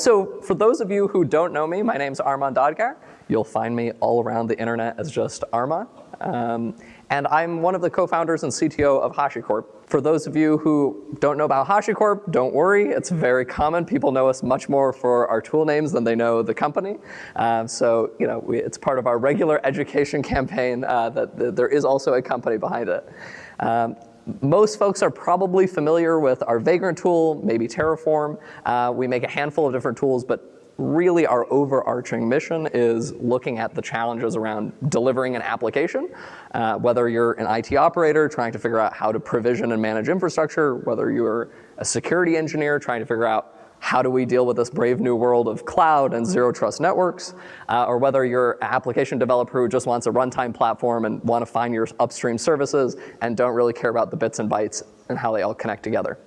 so for those of you who don't know me, my name's Armon Dadgar. You'll find me all around the internet as just Armon. Um, and I'm one of the co-founders and CTO of HashiCorp. For those of you who don't know about HashiCorp, don't worry, it's very common. People know us much more for our tool names than they know the company. Um, so you know, we, it's part of our regular education campaign uh, that, that, there is also a company behind it. Um, most folks are probably familiar with our Vagrant tool, maybe Terraform. Uh, we make a handful of different tools, but really our overarching mission is looking at the challenges around delivering an application, uh, whether you're an IT operator trying to figure out how to provision and manage infrastructure, whether you're a security engineer trying to figure out how do we deal with this brave new world of cloud and zero trust networks, uh, or whether you're an application developer who just wants a runtime platform and want to find your upstream services and don't really care about the bits and bytes and how they all connect together.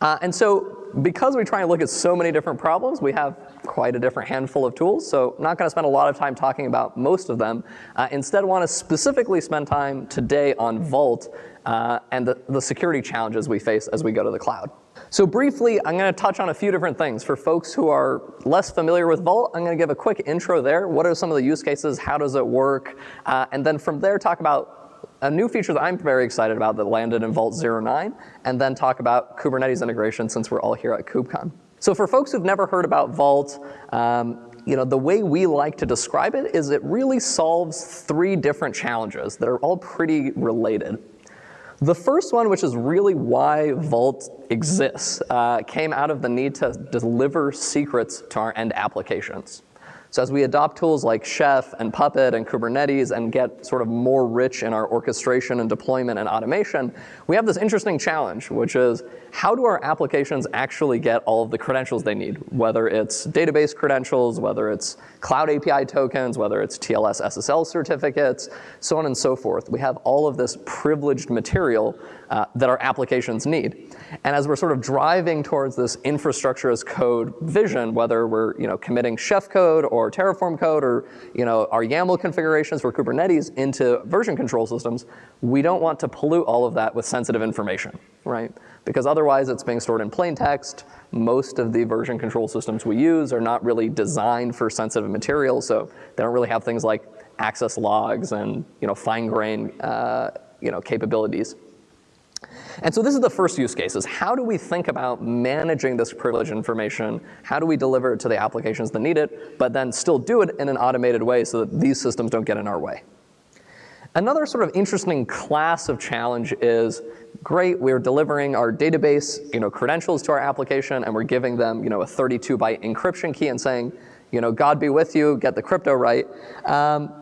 Uh, and so because we try and look at so many different problems, we have quite a different handful of tools. So not going to spend a lot of time talking about most of them. Uh, instead, want to specifically spend time today on Vault uh, and the, the security challenges we face as we go to the cloud. So briefly, I'm going to touch on a few different things. For folks who are less familiar with Vault, I'm going to give a quick intro there. What are some of the use cases? How does it work? Uh, and then from there, talk about a new feature that I'm very excited about that landed in Vault 09, and then talk about Kubernetes integration since we're all here at KubeCon. So for folks who've never heard about Vault, um, you know, the way we like to describe it is it really solves three different challenges that are all pretty related. The first one, which is really why Vault exists, uh, came out of the need to deliver secrets to our end applications. So as we adopt tools like Chef and Puppet and Kubernetes and get sort of more rich in our orchestration and deployment and automation, we have this interesting challenge, which is how do our applications actually get all of the credentials they need, whether it's database credentials, whether it's cloud API tokens, whether it's TLS SSL certificates, so on and so forth. We have all of this privileged material uh, that our applications need. And as we're sort of driving towards this infrastructure as code vision, whether we're you know, committing Chef code or Terraform code or you know, our YAML configurations for Kubernetes into version control systems, we don't want to pollute all of that with sensitive information, right? Because otherwise it's being stored in plain text. Most of the version control systems we use are not really designed for sensitive material, so they don't really have things like access logs and you know, fine-grained uh, you know, capabilities. And so this is the first use case, is how do we think about managing this privileged information? How do we deliver it to the applications that need it, but then still do it in an automated way so that these systems don't get in our way? Another sort of interesting class of challenge is, great, we're delivering our database you know, credentials to our application and we're giving them you know, a 32 byte encryption key and saying, you know, God be with you, get the crypto right. Um,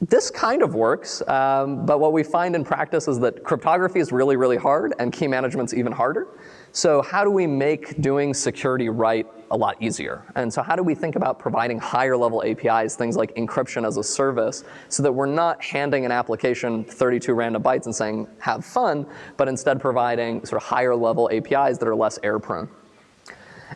this kind of works, um, but what we find in practice is that cryptography is really, really hard and key management's even harder. So how do we make doing security right a lot easier? And so how do we think about providing higher level APIs, things like encryption as a service, so that we're not handing an application 32 random bytes and saying, have fun, but instead providing sort of higher level APIs that are less error prone.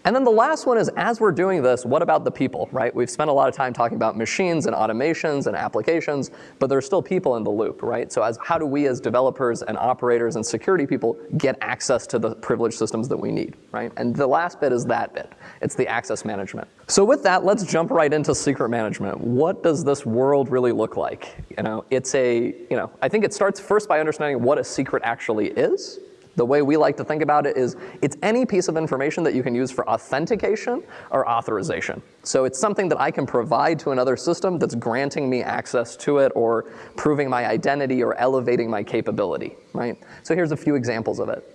And then the last one is, as we're doing this, what about the people, right? We've spent a lot of time talking about machines and automations and applications, but there's still people in the loop, right? So as, how do we as developers and operators and security people get access to the privileged systems that we need, right? And the last bit is that bit. It's the access management. So with that, let's jump right into secret management. What does this world really look like? You know, it's a, you know, I think it starts first by understanding what a secret actually is, the way we like to think about it is it's any piece of information that you can use for authentication or authorization. So it's something that I can provide to another system that's granting me access to it or proving my identity or elevating my capability, right? So here's a few examples of it.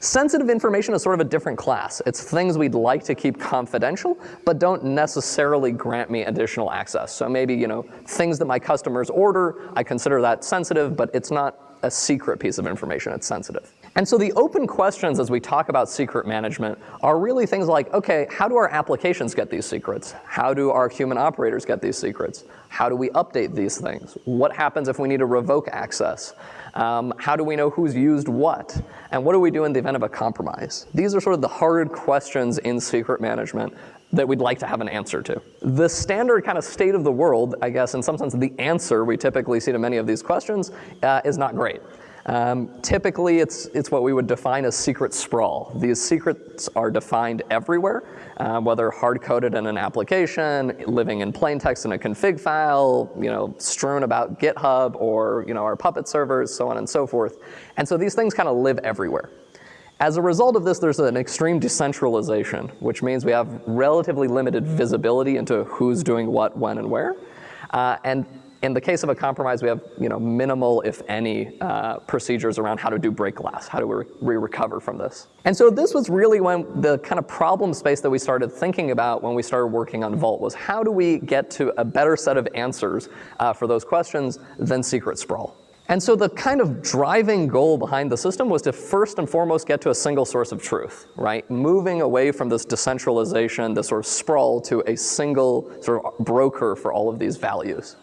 Sensitive information is sort of a different class. It's things we'd like to keep confidential, but don't necessarily grant me additional access. So maybe, you know, things that my customers order, I consider that sensitive, but it's not a secret piece of information, it's sensitive. And so the open questions as we talk about secret management are really things like, okay, how do our applications get these secrets? How do our human operators get these secrets? How do we update these things? What happens if we need to revoke access? Um, how do we know who's used what? And what do we do in the event of a compromise? These are sort of the hard questions in secret management that we'd like to have an answer to. The standard kind of state of the world, I guess in some sense the answer we typically see to many of these questions uh, is not great. Um, typically, it's, it's what we would define as secret sprawl. These secrets are defined everywhere, uh, whether hard-coded in an application, living in plain text in a config file, you know, strewn about GitHub or you know, our Puppet servers, so on and so forth. And so these things kind of live everywhere. As a result of this, there's an extreme decentralization, which means we have relatively limited visibility into who's doing what, when, and where. Uh, and in the case of a compromise, we have you know, minimal, if any, uh, procedures around how to do break glass, how do we, re recover from this. And so this was really when the kind of problem space that we started thinking about when we started working on Vault was how do we get to a better set of answers uh, for those questions than secret sprawl. And so the kind of driving goal behind the system was to first and foremost get to a single source of truth, right? Moving away from this decentralization, this sort of sprawl to a single sort of broker for all of these values.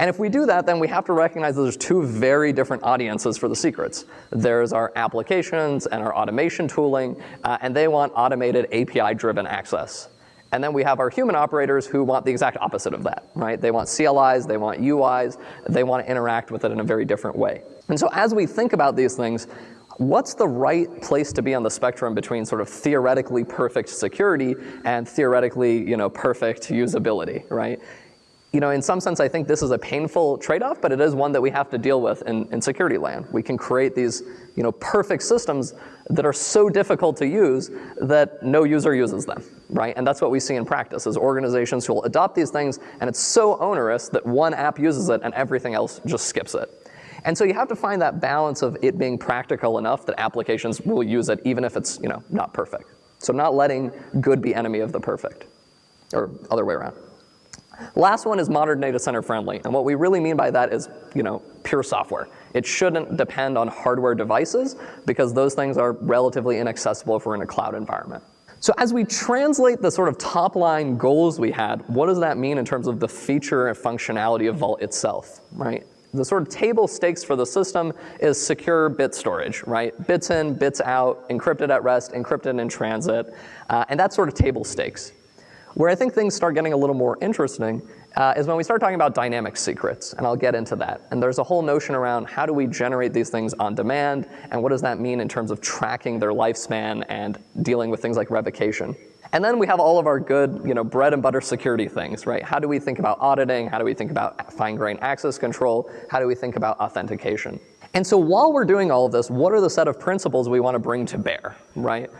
And if we do that, then we have to recognize that there's two very different audiences for the secrets. There's our applications and our automation tooling, uh, and they want automated API-driven access. And then we have our human operators who want the exact opposite of that, right? They want CLIs, they want UIs, they want to interact with it in a very different way. And so as we think about these things, what's the right place to be on the spectrum between sort of theoretically perfect security and theoretically, you know, perfect usability, right? You know, in some sense, I think this is a painful trade-off, but it is one that we have to deal with in, in security land. We can create these, you know, perfect systems that are so difficult to use that no user uses them, right? And that's what we see in practice is organizations who will adopt these things and it's so onerous that one app uses it and everything else just skips it. And so you have to find that balance of it being practical enough that applications will use it even if it's, you know, not perfect. So not letting good be enemy of the perfect, or other way around. Last one is modern data center friendly. And what we really mean by that is, you know, pure software. It shouldn't depend on hardware devices because those things are relatively inaccessible if we're in a cloud environment. So as we translate the sort of top line goals we had, what does that mean in terms of the feature and functionality of Vault itself, right? The sort of table stakes for the system is secure bit storage, right? Bits in, bits out, encrypted at rest, encrypted in transit, uh, and that's sort of table stakes. Where I think things start getting a little more interesting uh, is when we start talking about dynamic secrets, and I'll get into that. And there's a whole notion around how do we generate these things on demand, and what does that mean in terms of tracking their lifespan and dealing with things like revocation. And then we have all of our good, you know, bread and butter security things, right? How do we think about auditing? How do we think about fine-grained access control? How do we think about authentication? And so while we're doing all of this, what are the set of principles we want to bring to bear, right?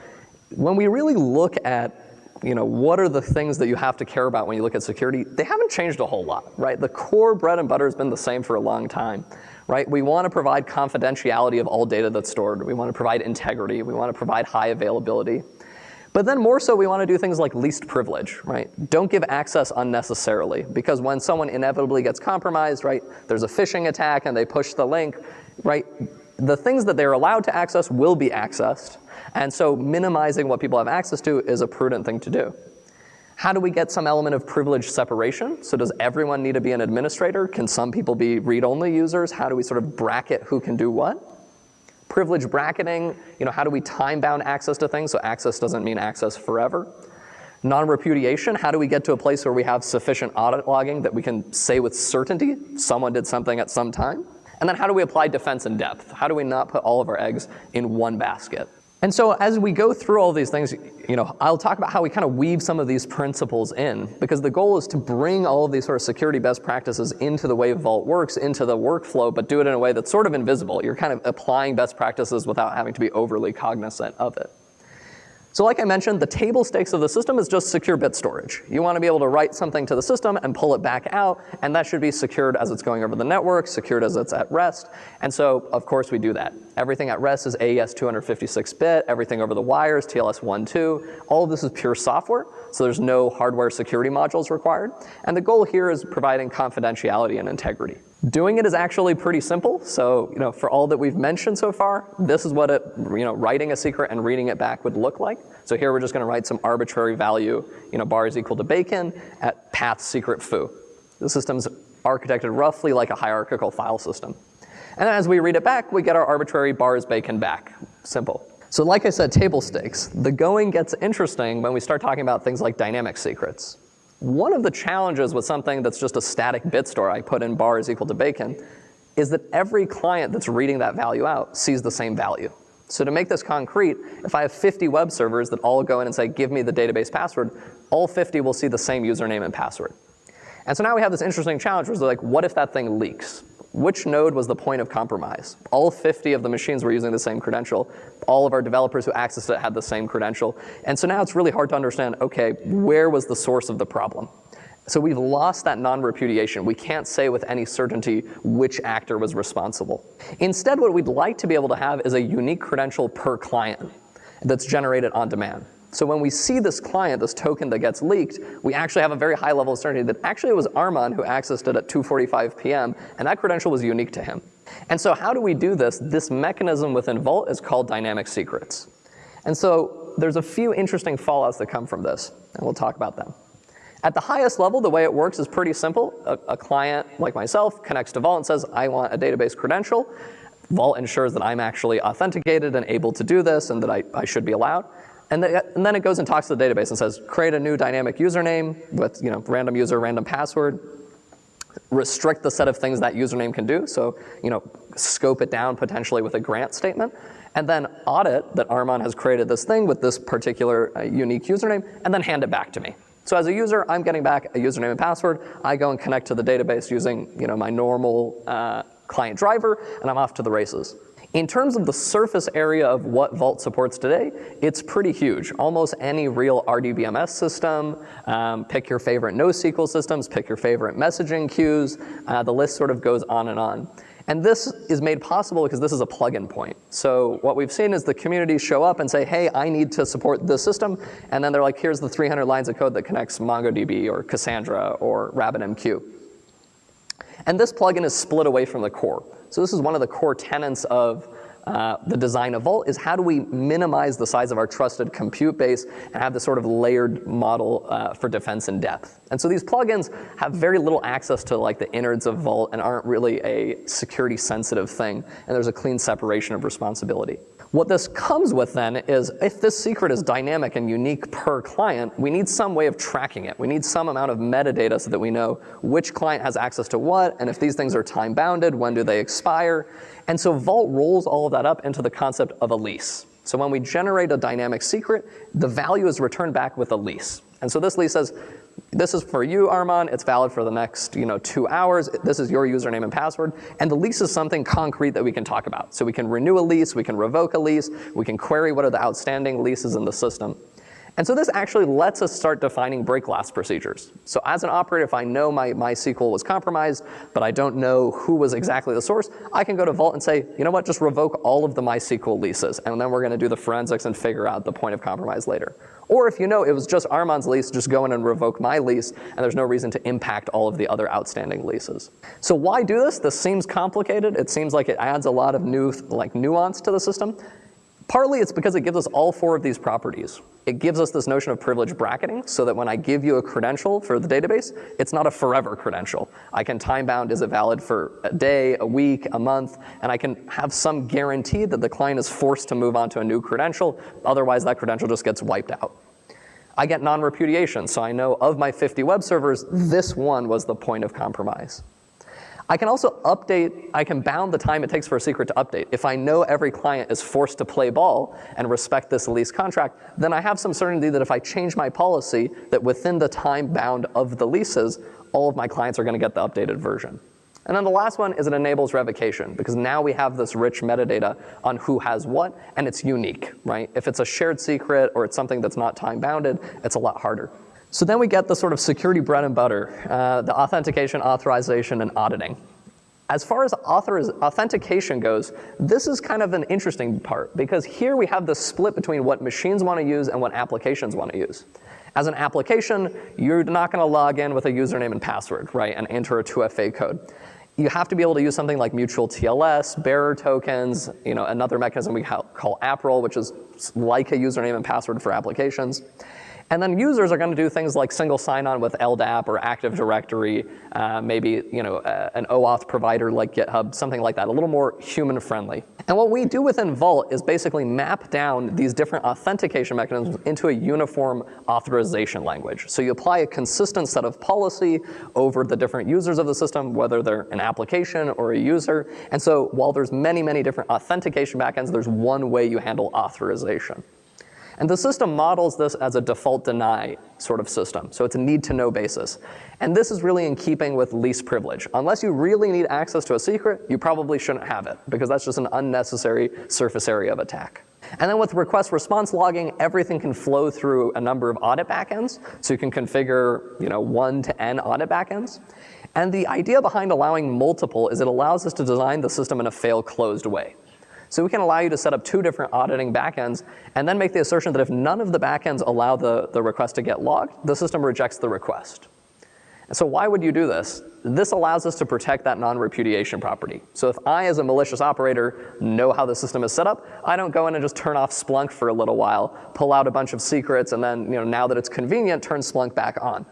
When we really look at you know, what are the things that you have to care about when you look at security? They haven't changed a whole lot, right? The core bread and butter has been the same for a long time, right? We want to provide confidentiality of all data that's stored. We want to provide integrity. We want to provide high availability. But then more so, we want to do things like least privilege, right? Don't give access unnecessarily, because when someone inevitably gets compromised, right, there's a phishing attack and they push the link, right? The things that they're allowed to access will be accessed, and so minimizing what people have access to is a prudent thing to do. How do we get some element of privilege separation? So does everyone need to be an administrator? Can some people be read-only users? How do we sort of bracket who can do what? Privilege bracketing, you know, how do we time-bound access to things so access doesn't mean access forever? Non-repudiation, how do we get to a place where we have sufficient audit logging that we can say with certainty someone did something at some time? And then how do we apply defense in depth? How do we not put all of our eggs in one basket? And so as we go through all these things, you know, I'll talk about how we kind of weave some of these principles in because the goal is to bring all of these sort of security best practices into the way Vault works, into the workflow, but do it in a way that's sort of invisible. You're kind of applying best practices without having to be overly cognizant of it. So like I mentioned, the table stakes of the system is just secure bit storage. You want to be able to write something to the system and pull it back out, and that should be secured as it's going over the network, secured as it's at rest. And so, of course, we do that. Everything at rest is AES 256-bit, everything over the wires, TLS 1.2. All of this is pure software, so there's no hardware security modules required. And the goal here is providing confidentiality and integrity. Doing it is actually pretty simple. So, you know, for all that we've mentioned so far, this is what it, you know, writing a secret and reading it back would look like. So here we're just going to write some arbitrary value, you know, bar is equal to bacon at path secret foo. The system's architected roughly like a hierarchical file system. And as we read it back, we get our arbitrary bars bacon back. Simple. So like I said, table stakes. The going gets interesting when we start talking about things like dynamic secrets. One of the challenges with something that's just a static bit store, I put in bar is equal to bacon, is that every client that's reading that value out sees the same value. So to make this concrete, if I have 50 web servers that all go in and say, give me the database password, all 50 will see the same username and password. And so now we have this interesting challenge where they're like, what if that thing leaks? Which node was the point of compromise? All 50 of the machines were using the same credential. All of our developers who accessed it had the same credential. And so now it's really hard to understand, okay, where was the source of the problem? So we've lost that non-repudiation. We can't say with any certainty which actor was responsible. Instead, what we'd like to be able to have is a unique credential per client that's generated on demand. So when we see this client, this token that gets leaked, we actually have a very high level of certainty that actually it was Armon who accessed it at 2.45 p.m., and that credential was unique to him. And so how do we do this? This mechanism within Vault is called dynamic secrets. And so there's a few interesting fallouts that come from this, and we'll talk about them. At the highest level, the way it works is pretty simple. A, a, client like myself connects to Vault and says, I want a database credential. Vault ensures that I'm actually authenticated and able to do this and that I, I should be allowed. And, the, and, then it goes and talks to the database and says, create a new dynamic username with you know, random user, random password, restrict the set of things that username can do, so you know, scope it down potentially with a grant statement, and then audit that Armon has created this thing with this particular uh, unique username, and then hand it back to me. So as a user, I'm getting back a username and password. I go and connect to the database using you know, my normal uh, client driver, and I'm off to the races. In terms of the surface area of what Vault supports today, it's pretty huge. Almost any real RDBMS system, um, pick your favorite NoSQL systems, pick your favorite messaging queues, uh, the list sort of goes on and on. And this is made possible because this is a plug-in point. So what we've seen is the community show up and say, hey, I need to support this system. And then they're like, here's the 300 lines of code that connects MongoDB or Cassandra or RabbitMQ. And this plugin is split away from the core. So this is one of the core tenets of uh, the design of Vault is how do we minimize the size of our trusted compute base and have this sort of layered model uh, for defense in depth. And so these plugins have very little access to like the innards of Vault and aren't really a security sensitive thing. And there's a clean separation of responsibility. What this comes with then is if this secret is dynamic and unique per client, we need some way of tracking it. We need some amount of metadata so that we know which client has access to what, and if these things are time bounded, when do they expire. And so Vault rolls all of that up into the concept of a lease. So when we generate a dynamic secret, the value is returned back with a lease. And so this lease says, this is for you, Armon. It's valid for the next you know, two hours. This is your username and password. And the lease is something concrete that we can talk about. So we can renew a lease, we can revoke a lease, we can query what are the outstanding leases in the system. And so this actually lets us start defining break glass procedures. So as an operator, if I know my MySQL was compromised, but I don't know who was exactly the source, I can go to Vault and say, you know what, just revoke all of the MySQL leases, and then we're gonna do the forensics and figure out the point of compromise later. Or if you know it was just Armon's lease, just go in and revoke my lease, and there's no reason to impact all of the other outstanding leases. So why do this? This seems complicated. It seems like it adds a lot of new like nuance to the system. Partly it's because it gives us all four of these properties. It gives us this notion of privilege bracketing so that when I give you a credential for the database, it's not a forever credential. I can time bound, is it valid for a day, a week, a month, and I can have some guarantee that the client is forced to move on to a new credential, otherwise that credential just gets wiped out. I get non-repudiation, so I know of my 50 web servers, this one was the point of compromise. I can also update, I can bound the time it takes for a secret to update. If I know every client is forced to play ball and respect this lease contract, then I have some certainty that if I change my policy, that within the time bound of the leases, all of my clients are gonna get the updated version. And then the last one is it enables revocation because now we have this rich metadata on who has what and it's unique, right? If it's a shared secret or it's something that's not time bounded, it's a lot harder. So then we get the sort of security bread and butter, uh, the authentication, authorization, and auditing. As far as authentication goes, this is kind of an interesting part because here we have the split between what machines want to use and what applications want to use. As an application, you're not going to log in with a username and password, right, and enter a 2FA code. You have to be able to use something like mutual TLS, bearer tokens, you know, another mechanism we call AppRole, which is like a username and password for applications. And then users are going to do things like single sign-on with LDAP or Active Directory, uh, maybe you know uh, an OAuth provider like GitHub, something like that, a little more human-friendly. And what we do within Vault is basically map down these different authentication mechanisms into a uniform authorization language. So you apply a consistent set of policy over the different users of the system, whether they're an application or a user. And so while there's many, many different authentication backends, there's one way you handle authorization. And the system models this as a default deny sort of system. So it's a need to know basis. And this is really in keeping with least privilege. Unless you really need access to a secret, you probably shouldn't have it because that's just an unnecessary surface area of attack. And then with request response logging, everything can flow through a number of audit backends. So you can configure you know, one to n audit backends. And the idea behind allowing multiple is it allows us to design the system in a fail closed way. So we can allow you to set up two different auditing backends and then make the assertion that if none of the backends allow the, the request to get logged, the system rejects the request. And so why would you do this? This allows us to protect that non-repudiation property. So if I, as a malicious operator, know how the system is set up, I don't go in and just turn off Splunk for a little while, pull out a bunch of secrets, and then you know, now that it's convenient, turn Splunk back on.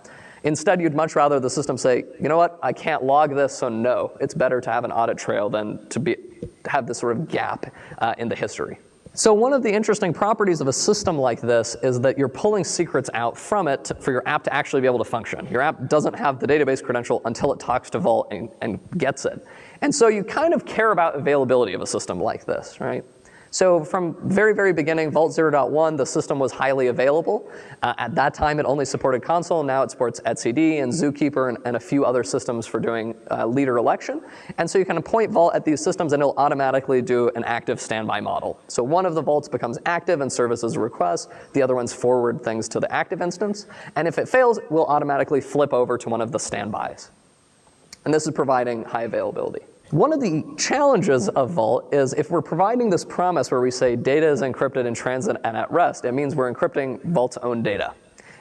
Instead, you'd much rather the system say, you know what, I can't log this, so no. It's better to have an audit trail than to be, have this sort of gap uh, in the history. So one of the interesting properties of a system like this is that you're pulling secrets out from it for your app to actually be able to function. Your app doesn't have the database credential until it talks to Vault and, and gets it. And so you kind of care about availability of a system like this, right? So from very, very beginning, Vault 0.1, the system was highly available. Uh, at that time, it only supported Consul. Now it supports etcd and Zookeeper and, and a few other systems for doing uh, leader election. And so you can point Vault at these systems and it'll automatically do an active standby model. So one of the Vaults becomes active and services a request. The other ones forward things to the active instance. And if it fails, we'll automatically flip over to one of the standbys. And this is providing high availability. One of the challenges of Vault is if we're providing this promise where we say data is encrypted in transit and at rest, it means we're encrypting Vault's own data.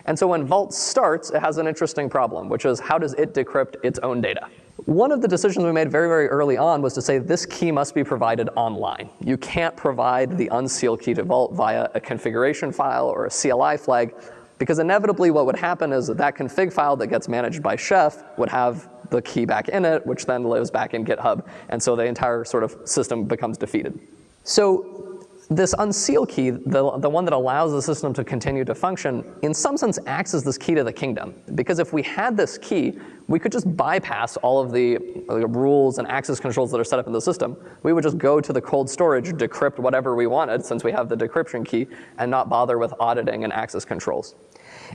And so when Vault starts, it has an interesting problem, which is how does it decrypt its own data? One of the decisions we made very, very early on was to say this key must be provided online. You can't provide the unsealed key to Vault via a configuration file or a CLI flag because inevitably what would happen is that that config file that gets managed by Chef would have the key back in it, which then lives back in GitHub. And so the entire sort of system becomes defeated. So this unseal key, the, the one that allows the system to continue to function, in some sense acts as this key to the kingdom. Because if we had this key, we could just bypass all of the, the rules and access controls that are set up in the system. We would just go to the cold storage, decrypt whatever we wanted, since we have the decryption key, and not bother with auditing and access controls.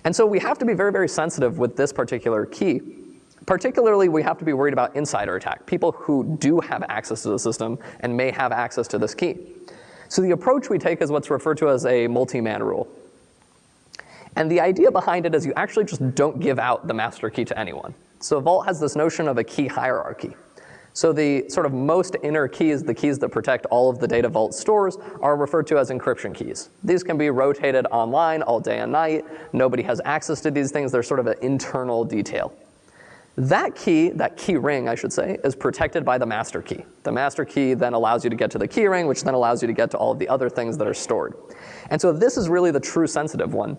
And so we have to be very, very sensitive with this particular key. Particularly, we have to be worried about insider attack, people who do have access to the system and may have access to this key. So the approach we take is what's referred to as a multi-man rule. And the idea behind it is you actually just don't give out the master key to anyone. So Vault has this notion of a key hierarchy. So the sort of most inner keys, the keys that protect all of the data Vault stores, are referred to as encryption keys. These can be rotated online all day and night. Nobody has access to these things. They're sort of an internal detail. That key, that key ring, I should say, is protected by the master key. The master key then allows you to get to the key ring, which then allows you to get to all of the other things that are stored. And so this is really the true sensitive one.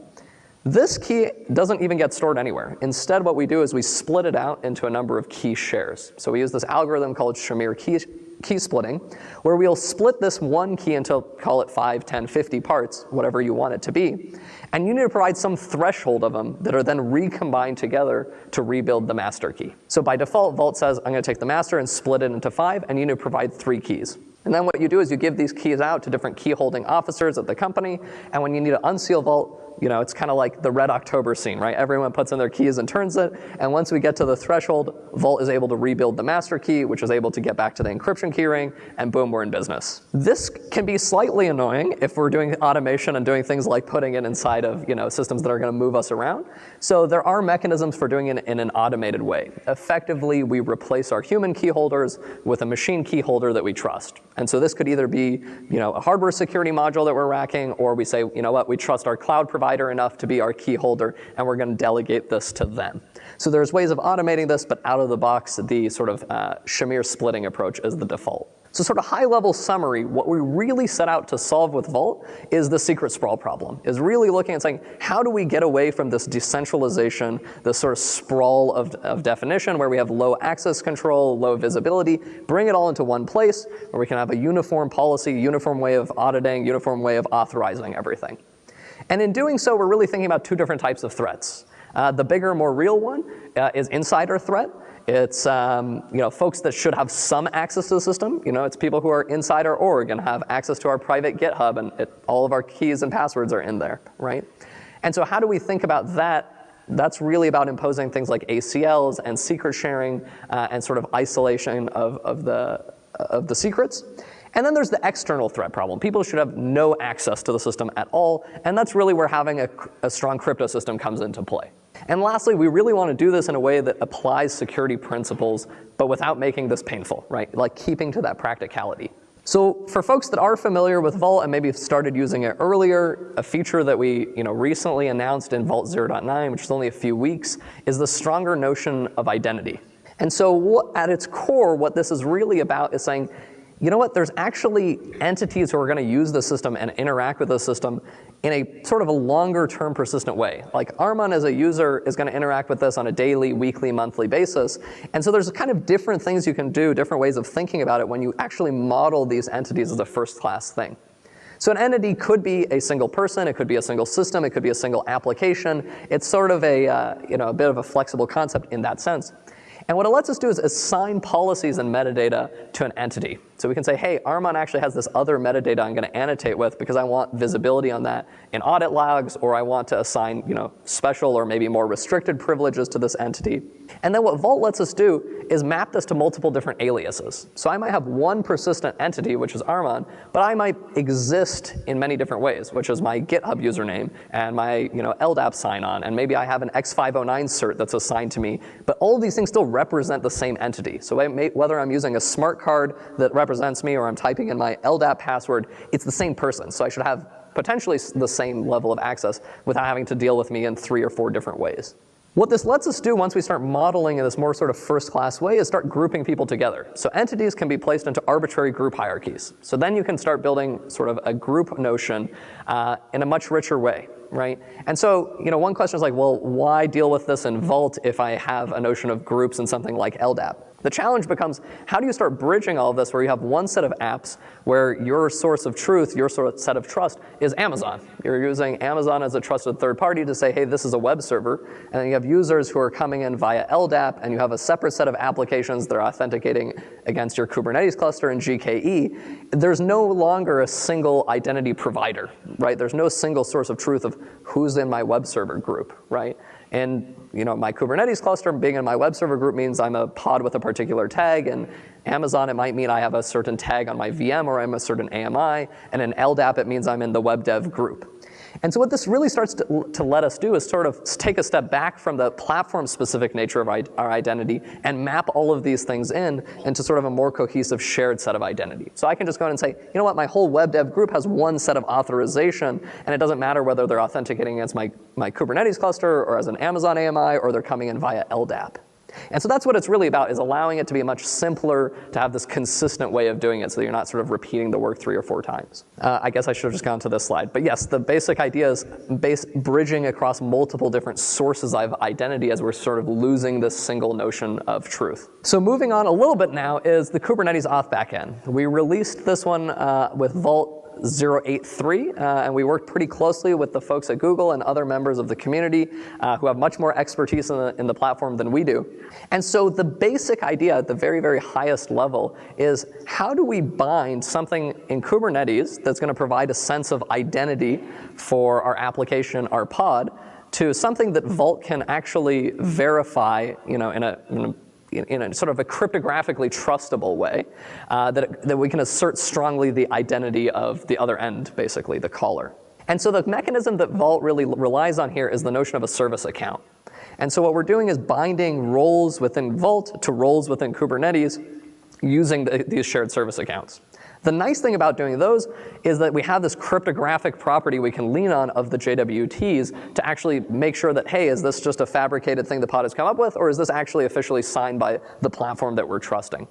This key doesn't even get stored anywhere. Instead, what we do is we split it out into a number of key shares. So we use this algorithm called Shamir key, key splitting, where we'll split this one key into, call it 5, 10, 50 parts, whatever you want it to be. And you need to provide some threshold of them that are then recombined together to rebuild the master key. So by default, Vault says, I'm gonna take the master and split it into five, and you need to provide three keys. And then what you do is you give these keys out to different key holding officers at the company, and when you need to unseal Vault, you know, it's kind of like the Red October scene, right? Everyone puts in their keys and turns it, and once we get to the threshold, Vault is able to rebuild the master key, which is able to get back to the encryption keyring, and boom, we're in business. This can be slightly annoying if we're doing automation and doing things like putting it inside of, you know, systems that are gonna move us around. So there are mechanisms for doing it in an automated way. Effectively, we replace our human key holders with a machine key holder that we trust. And so this could either be, you know, a hardware security module that we're racking, or we say, you know what, we trust our cloud provider enough to be our key holder, and we're gonna delegate this to them. So there's ways of automating this, but out of the box, the sort of uh, Shamir splitting approach is the default. So sort of high level summary, what we really set out to solve with Vault is the secret sprawl problem, is really looking at saying, how do we get away from this decentralization, this sort of sprawl of, of definition where we have low access control, low visibility, bring it all into one place where we can have a uniform policy, uniform way of auditing, uniform way of authorizing everything. And in doing so, we're really thinking about two different types of threats. Uh, the bigger, more real one uh, is insider threat, it's um, you know folks that should have some access to the system. You know, it's people who are inside our org and have access to our private GitHub, and it, all of our keys and passwords are in there, right? And so how do we think about that? That's really about imposing things like ACLs and secret sharing uh, and sort of isolation of, of, the, of the secrets. And then there's the external threat problem. People should have no access to the system at all, and that's really where having a, a strong crypto system comes into play. And lastly, we really want to do this in a way that applies security principles, but without making this painful, right? Like keeping to that practicality. So for folks that are familiar with Vault and maybe started using it earlier, a feature that we you know, recently announced in Vault 0.9, which is only a few weeks, is the stronger notion of identity. And so at its core, what this is really about is saying, you know what, there's actually entities who are gonna use the system and interact with the system in a sort of a longer term persistent way. Like Armon as a user is gonna interact with this on a daily, weekly, monthly basis. And so there's kind of different things you can do, different ways of thinking about it when you actually model these entities as a first class thing. So an entity could be a single person, it could be a single system, it could be a single application. It's sort of a, uh, you know, a bit of a flexible concept in that sense. And what it lets us do is assign policies and metadata to an entity. So we can say, hey, Armon actually has this other metadata I'm gonna annotate with because I want visibility on that in audit logs, or I want to assign you know, special or maybe more restricted privileges to this entity. And then what Vault lets us do is map this to multiple different aliases. So I might have one persistent entity, which is Armon, but I might exist in many different ways, which is my GitHub username and my you know, LDAP sign-on, and maybe I have an X509 cert that's assigned to me, but all of these things still represent the same entity. So may, whether I'm using a smart card that represents me or I'm typing in my LDAP password, it's the same person. So I should have potentially the same level of access without having to deal with me in three or four different ways. What this lets us do once we start modeling in this more sort of first class way is start grouping people together. So entities can be placed into arbitrary group hierarchies. So then you can start building sort of a group notion uh, in a much richer way, right? And so, you know, one question is like, well, why deal with this in Vault if I have a notion of groups in something like LDAP? The challenge becomes how do you start bridging all of this where you have one set of apps where your source of truth, your sort of set of trust is Amazon. You're using Amazon as a trusted third party to say, hey, this is a web server. And then you have users who are coming in via LDAP and you have a separate set of applications that are authenticating against your Kubernetes cluster in GKE. There's no longer a single identity provider, right? There's no single source of truth of who's in my web server group, right? And you know, my Kubernetes cluster being in my web server group means I'm a pod with a particular tag, and Amazon, it might mean I have a certain tag on my VM or I'm a certain AMI, and in LDAP, it means I'm in the web dev group. And so what this really starts to, to, let us do is sort of take a step back from the platform-specific nature of our identity and map all of these things in into sort of a more cohesive shared set of identity. So I can just go in and say, you know what, my whole web dev group has one set of authorization, and it doesn't matter whether they're authenticating against my, my Kubernetes cluster or as an Amazon AMI or they're coming in via LDAP. And so that's what it's really about, is allowing it to be much simpler to have this consistent way of doing it so you're not sort of repeating the work three or four times. Uh, I guess I should have just gone to this slide. But yes, the basic idea is base, bridging across multiple different sources of identity as we're sort of losing this single notion of truth. So moving on a little bit now is the Kubernetes auth backend. We released this one uh, with Vault 083, uh, and we worked pretty closely with the folks at Google and other members of the community uh, who have much more expertise in the, in the platform than we do. And so the basic idea at the very, very highest level is how do we bind something in Kubernetes that's gonna provide a sense of identity for our application, our pod, to something that Vault can actually verify you know, in, a, in a in a sort of a cryptographically trustable way uh, that, that we can assert strongly the identity of the other end, basically, the caller. And so the mechanism that Vault really relies on here is the notion of a service account. And so what we're doing is binding roles within Vault to roles within Kubernetes using the, these shared service accounts. The nice thing about doing those is that we have this cryptographic property we can lean on of the JWTs to actually make sure that, hey, is this just a fabricated thing the pod has come up with, or is this actually officially signed by the platform that we're trusting?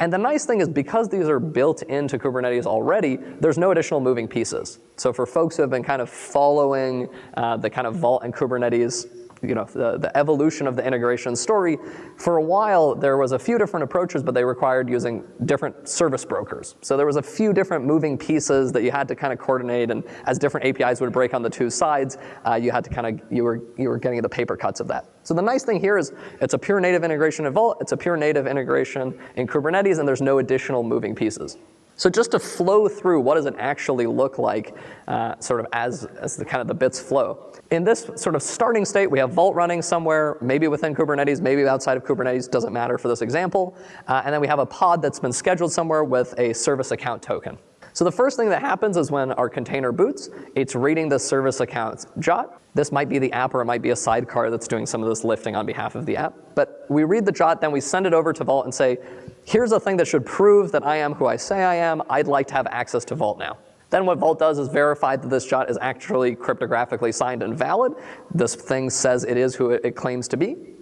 And the nice thing is because these are built into Kubernetes already, there's no additional moving pieces. So for folks who have been kind of following uh, the kind of Vault and Kubernetes you know, the, the evolution of the integration story, for a while there was a few different approaches, but they required using different service brokers. So there was a few different moving pieces that you had to kind of coordinate, and as different APIs would break on the two sides, uh, you had to kind of, you were, you were getting the paper cuts of that. So the nice thing here is it's a pure native integration in Vault, it's a pure native integration in Kubernetes, and there's no additional moving pieces. So just to flow through, what does it actually look like uh, sort of as, as the kind of the bits flow? In this sort of starting state, we have Vault running somewhere, maybe within Kubernetes, maybe outside of Kubernetes, doesn't matter for this example. Uh, and then we have a pod that's been scheduled somewhere with a service account token. So the first thing that happens is when our container boots, it's reading the service account jot. This might be the app or it might be a sidecar that's doing some of this lifting on behalf of the app. But we read the jot, then we send it over to Vault and say, here's a thing that should prove that I am who I say I am. I'd like to have access to Vault now. Then what Vault does is verify that this jot is actually cryptographically signed and valid. This thing says it is who it claims to be.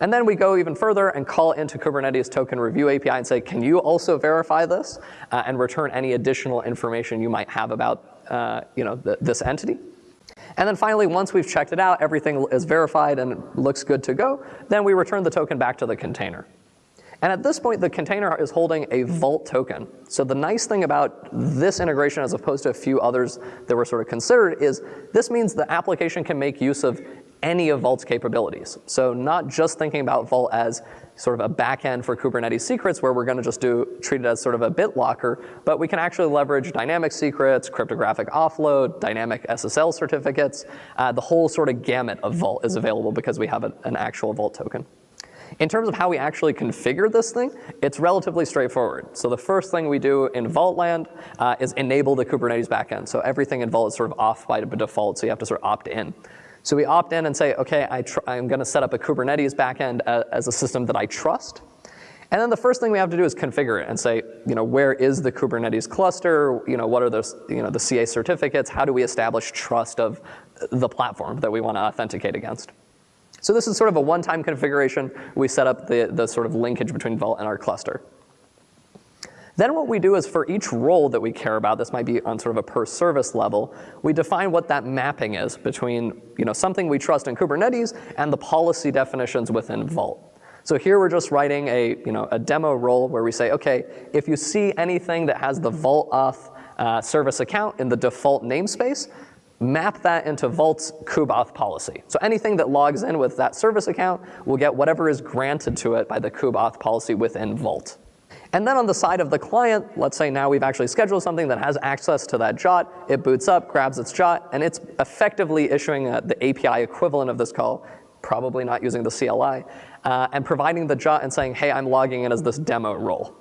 And then we go even further and call into Kubernetes Token Review API and say, can you also verify this uh, and return any additional information you might have about uh, you know, th this entity. And then finally, once we've checked it out, everything is verified and looks good to go, then we return the token back to the container. And at this point, the container is holding a vault token. So the nice thing about this integration as opposed to a few others that were sort of considered is this means the application can make use of any of Vault's capabilities. So not just thinking about Vault as sort of a backend for Kubernetes secrets where we're gonna just do, treat it as sort of a bit locker, but we can actually leverage dynamic secrets, cryptographic offload, dynamic SSL certificates. Uh, the whole sort of gamut of Vault is available because we have a, an actual Vault token. In terms of how we actually configure this thing, it's relatively straightforward. So the first thing we do in Vault land uh, is enable the Kubernetes backend. So everything in Vault is sort of off by default, so you have to sort of opt in. So we opt in and say, okay, I am going to set up a Kubernetes backend uh, as a system that I trust. And then the first thing we have to do is configure it and say, you know, where is the Kubernetes cluster? You know, what are those, you know, the CA certificates? How do we establish trust of the platform that we want to authenticate against? So this is sort of a one-time configuration. We set up the, the sort of linkage between Vault and our cluster. Then what we do is for each role that we care about, this might be on sort of a per service level, we define what that mapping is between you know, something we trust in Kubernetes and the policy definitions within Vault. So here we're just writing a, you know, a demo role where we say, okay, if you see anything that has the Vault auth uh, service account in the default namespace, map that into Vault's kubeauth policy. So anything that logs in with that service account will get whatever is granted to it by the kubeauth policy within Vault. And then on the side of the client, let's say now we've actually scheduled something that has access to that jot, it boots up, grabs its jot, and it's effectively issuing a, the API equivalent of this call, probably not using the CLI, uh, and providing the jot and saying, hey, I'm logging in as this demo role.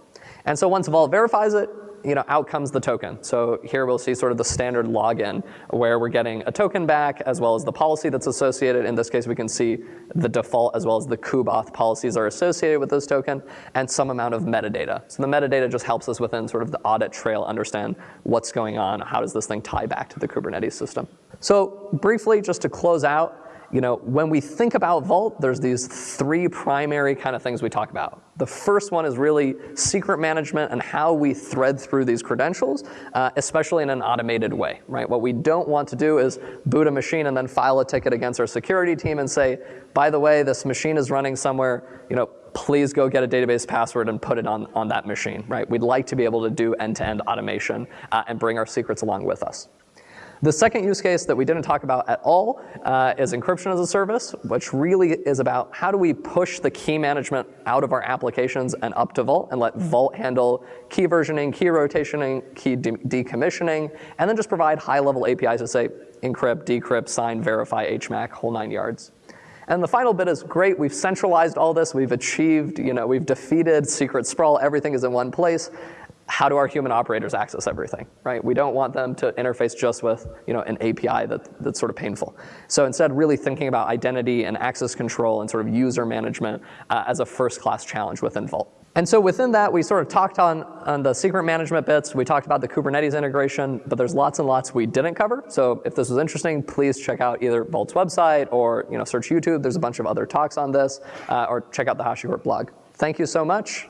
And so once Vault verifies it, you know, out comes the token. So here we'll see sort of the standard login where we're getting a token back as well as the policy that's associated. In this case, we can see the default as well as the kubeauth policies are associated with this token and some amount of metadata. So the metadata just helps us within sort of the audit trail understand what's going on, how does this thing tie back to the Kubernetes system. So briefly, just to close out, you know, when we think about Vault, there's these three primary kind of things we talk about. The first one is really secret management and how we thread through these credentials, uh, especially in an automated way, right? What we don't want to do is boot a machine and then file a ticket against our security team and say, by the way, this machine is running somewhere, you know, please go get a database password and put it on, on that machine, right? We'd like to be able to do end-to-end -end automation uh, and bring our secrets along with us. The second use case that we didn't talk about at all uh, is encryption as a service, which really is about how do we push the key management out of our applications and up to Vault and let Vault handle key versioning, key rotationing, key de decommissioning, and then just provide high-level APIs to say encrypt, decrypt, sign, verify, HMAC, whole nine yards. And the final bit is great, we've centralized all this, we've achieved, you know, we've defeated secret sprawl, everything is in one place how do our human operators access everything, right? We don't want them to interface just with you know, an API that, that's sort of painful. So instead, really thinking about identity and access control and sort of user management uh, as a first-class challenge within Vault. And so within that, we sort of talked on, on the secret management bits. We talked about the Kubernetes integration, but there's lots and lots we didn't cover. So if this was interesting, please check out either Vault's website or you know, search YouTube. There's a bunch of other talks on this, uh, or check out the HashiCorp blog. Thank you so much.